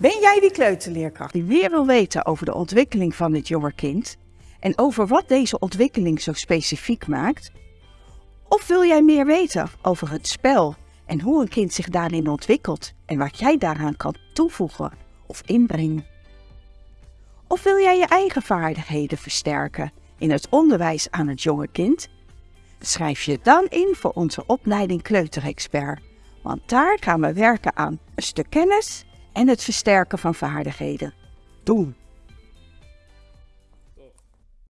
Ben jij die kleuterleerkracht die meer wil weten over de ontwikkeling van het jonge kind en over wat deze ontwikkeling zo specifiek maakt? Of wil jij meer weten over het spel en hoe een kind zich daarin ontwikkelt en wat jij daaraan kan toevoegen of inbrengen? Of wil jij je eigen vaardigheden versterken in het onderwijs aan het jonge kind? Schrijf je dan in voor onze opleiding Kleuterexpert, want daar gaan we werken aan een stuk kennis en het versterken van vaardigheden. Doen!